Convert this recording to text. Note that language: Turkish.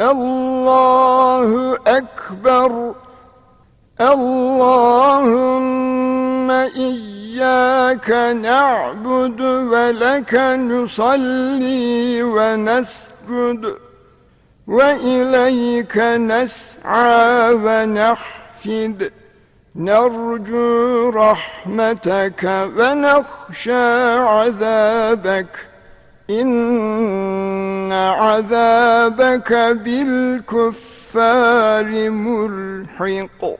Allahu Ekber. Allahümme İyyâke na'budu ve leke nusalli ve nesgudu ve ileyke nes'a ve nehfid Nercu rahmeteke ve nehşe azabek İnne عذابك بالكفار ملحق.